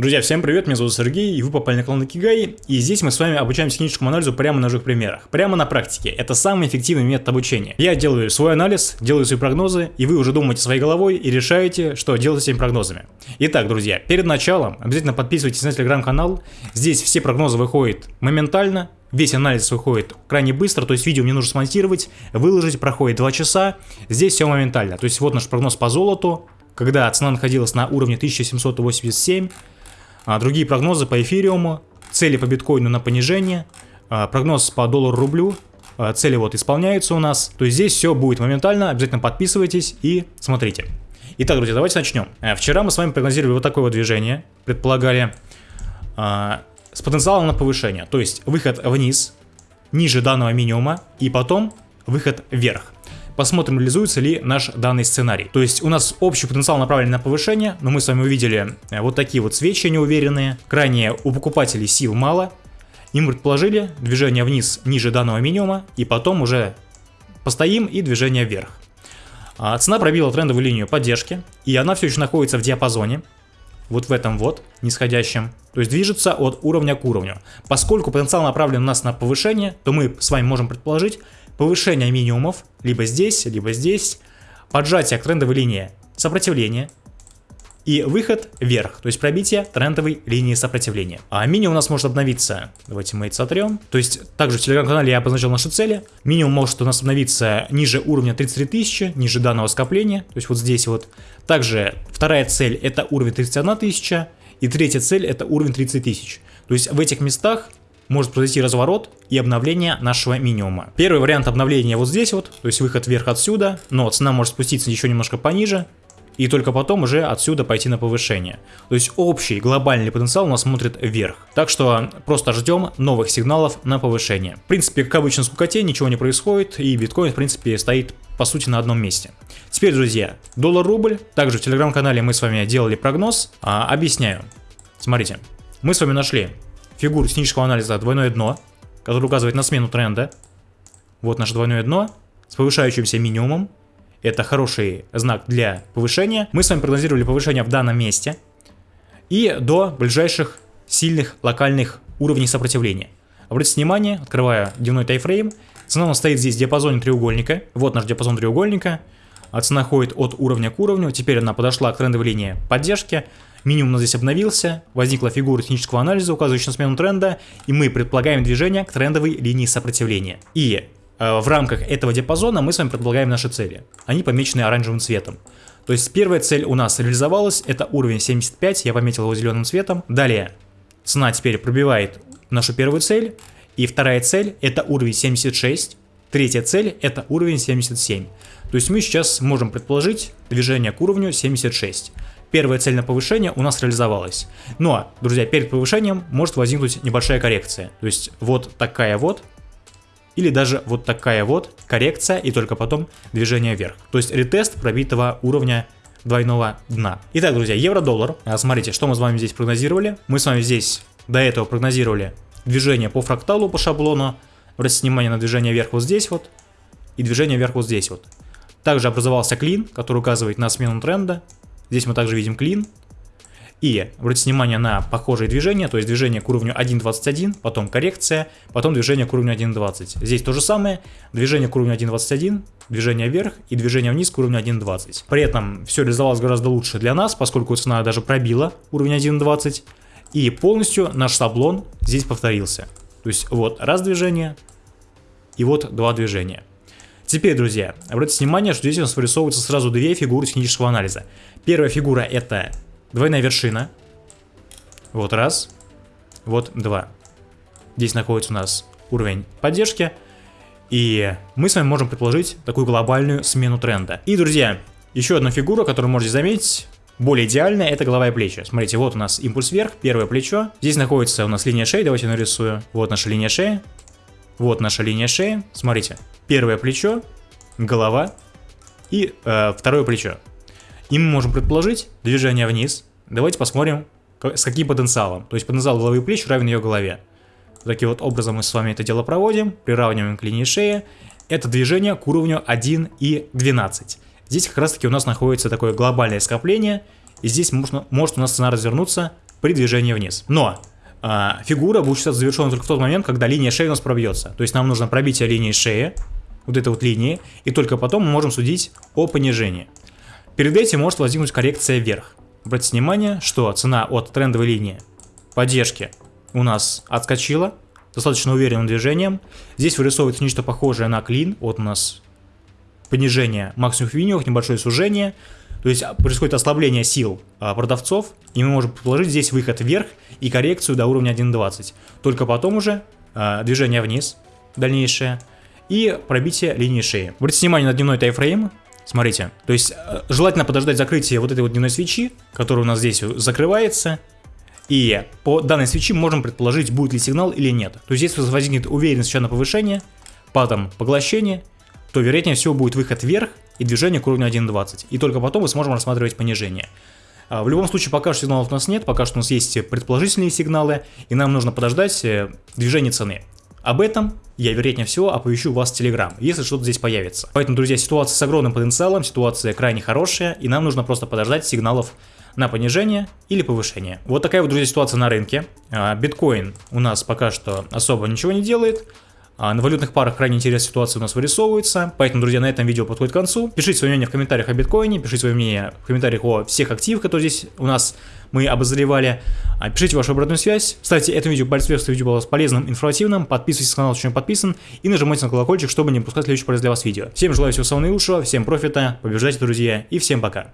Друзья, всем привет, меня зовут Сергей, и вы попали на канал Кигай, и здесь мы с вами обучаем техническому анализу прямо на живых примерах, прямо на практике. Это самый эффективный метод обучения. Я делаю свой анализ, делаю свои прогнозы, и вы уже думаете своей головой и решаете, что делать с этими прогнозами. Итак, друзья, перед началом обязательно подписывайтесь на телеграм-канал, здесь все прогнозы выходят моментально, Весь анализ выходит крайне быстро, то есть видео мне нужно смонтировать, выложить, проходит 2 часа, здесь все моментально. То есть вот наш прогноз по золоту, когда цена находилась на уровне 1787, а другие прогнозы по эфириуму, цели по биткоину на понижение, а, прогноз по доллару-рублю, а, цели вот исполняются у нас. То есть здесь все будет моментально, обязательно подписывайтесь и смотрите. Итак, друзья, давайте начнем. Э, вчера мы с вами прогнозировали вот такое вот движение, предполагали с потенциалом на повышение, то есть выход вниз, ниже данного минимума и потом выход вверх посмотрим, реализуется ли наш данный сценарий. То есть у нас общий потенциал направлен на повышение, но мы с вами увидели э, вот такие вот свечи неуверенные. Крайне у покупателей сил мало. Им предположили движение вниз ниже данного минимума, и потом уже постоим и движение вверх. А цена пробила трендовую линию поддержки, и она все еще находится в диапазоне, вот в этом вот, нисходящем. То есть движется от уровня к уровню. Поскольку потенциал направлен у нас на повышение, то мы с вами можем предположить, повышение минимумов, либо здесь, либо здесь, поджатие к трендовой линии сопротивления и выход вверх, то есть пробитие трендовой линии сопротивления. А минимум у нас может обновиться, давайте мы это сотрем, то есть также в телеграм-канале я обозначил наши цели, минимум может у нас обновиться ниже уровня 33 тысячи, ниже данного скопления, то есть вот здесь вот. Также вторая цель это уровень 31 тысяча, и третья цель это уровень 30 тысяч. То есть в этих местах может произойти разворот и обновление нашего минимума. Первый вариант обновления вот здесь вот, то есть выход вверх отсюда, но цена может спуститься еще немножко пониже, и только потом уже отсюда пойти на повышение. То есть общий глобальный потенциал у нас смотрит вверх. Так что просто ждем новых сигналов на повышение. В принципе, как обычно, скукоте ничего не происходит, и биткоин, в принципе, стоит по сути на одном месте. Теперь, друзья, доллар-рубль. Также в телеграм-канале мы с вами делали прогноз. А, объясняю. Смотрите, мы с вами нашли фигуру технического анализа двойное дно, которое указывает на смену тренда. Вот наше двойное дно с повышающимся минимумом. Это хороший знак для повышения. Мы с вами прогнозировали повышение в данном месте и до ближайших сильных локальных уровней сопротивления. Обратите внимание, открывая дневной тайфрейм, цена у нас стоит здесь в диапазоне треугольника. Вот наш диапазон треугольника. Цена ходит от уровня к уровню. Теперь она подошла к трендовой линии поддержки. Минимум здесь обновился, возникла фигура технического анализа, указывающая на смену тренда, и мы предполагаем движение к трендовой линии сопротивления. И э, в рамках этого диапазона мы с вами предполагаем наши цели. Они помечены оранжевым цветом. То есть первая цель у нас реализовалась, это уровень 75, я пометил его зеленым цветом. Далее цена теперь пробивает нашу первую цель, и вторая цель это уровень 76, третья цель это уровень 77. То есть мы сейчас можем предположить движение к уровню 76 первая цель на повышение у нас реализовалась. Но, друзья, перед повышением может возникнуть небольшая коррекция. То есть вот такая вот, или даже вот такая вот коррекция и только потом движение вверх. То есть ретест пробитого уровня двойного дна. Итак, друзья, евро-доллар. А, смотрите, что мы с вами здесь прогнозировали. Мы с вами здесь до этого прогнозировали движение по фракталу, по шаблону. Обратите внимание на движение вверх вот здесь вот и движение вверх вот здесь вот. Также образовался клин, который указывает на смену тренда. Здесь мы также видим клин. И обратите внимание на похожие движения, то есть движение к уровню 1.21, потом коррекция, потом движение к уровню 1.20. Здесь то же самое, движение к уровню 1.21, движение вверх и движение вниз к уровню 1.20. При этом все реализовалось гораздо лучше для нас, поскольку цена даже пробила уровень 1.20, и полностью наш шаблон здесь повторился. То есть вот раз движение и вот два движения. Теперь, друзья, обратите внимание, что здесь у нас вырисовываются сразу две фигуры технического анализа. Первая фигура это двойная вершина. Вот раз. Вот два. Здесь находится у нас уровень поддержки. И мы с вами можем предположить такую глобальную смену тренда. И, друзья, еще одна фигура, которую можете заметить, более идеальная, это голова и плечи. Смотрите, вот у нас импульс вверх, первое плечо. Здесь находится у нас линия шеи, давайте нарисую. Вот наша линия шеи. Вот наша линия шеи. Смотрите, первое плечо, голова и э, второе плечо. И мы можем предположить движение вниз. Давайте посмотрим, с каким потенциалом. То есть потенциал головы и плеч равен ее голове. Таким вот образом мы с вами это дело проводим, приравниваем к линии шеи. Это движение к уровню 1 и 12. Здесь как раз таки у нас находится такое глобальное скопление, и здесь можно, может у нас цена развернуться при движении вниз. Но фигура будет считаться завершенной только в тот момент, когда линия шеи у нас пробьется. То есть нам нужно пробитие линии шеи, вот этой вот линии, и только потом мы можем судить о понижении. Перед этим может возникнуть коррекция вверх. Обратите внимание, что цена от трендовой линии поддержки у нас отскочила, достаточно уверенным движением. Здесь вырисовывается нечто похожее на клин. Вот у нас понижение максимум виньевых, небольшое сужение. То есть происходит ослабление сил а, продавцов, и мы можем предположить здесь выход вверх и коррекцию до уровня 1.20. Только потом уже а, движение вниз дальнейшее и пробитие линии шеи. Обратите внимание на дневной тайфрейм. Смотрите, то есть а, желательно подождать закрытия вот этой вот дневной свечи, которая у нас здесь закрывается, и по данной свечи можем предположить, будет ли сигнал или нет. То есть если возникнет уверенность сейчас на повышение, потом поглощение, то вероятнее всего будет выход вверх и движение к уровню 1.20. И только потом мы сможем рассматривать понижение. А, в любом случае, пока что сигналов у нас нет, пока что у нас есть предположительные сигналы, и нам нужно подождать э, движение цены. Об этом я, вероятнее всего, оповещу вас в Telegram, если что-то здесь появится. Поэтому, друзья, ситуация с огромным потенциалом, ситуация крайне хорошая, и нам нужно просто подождать сигналов на понижение или повышение. Вот такая вот, друзья, ситуация на рынке. А, биткоин у нас пока что особо ничего не делает. А, на валютных парах крайне интересная ситуация у нас вырисовывается. Поэтому, друзья, на этом видео подходит к концу. Пишите свое мнение в комментариях о биткоине, пишите свое мнение в комментариях о всех активах, которые здесь у нас мы обозревали. А, пишите вашу обратную связь. Ставьте это видео палец вверх, если видео было полезным, информативным. Подписывайтесь на канал, если не подписан. И нажимайте на колокольчик, чтобы не пропускать следующее полезное для вас видео. Всем желаю всего самого наилучшего, всем профита, побеждайте, друзья, и всем пока.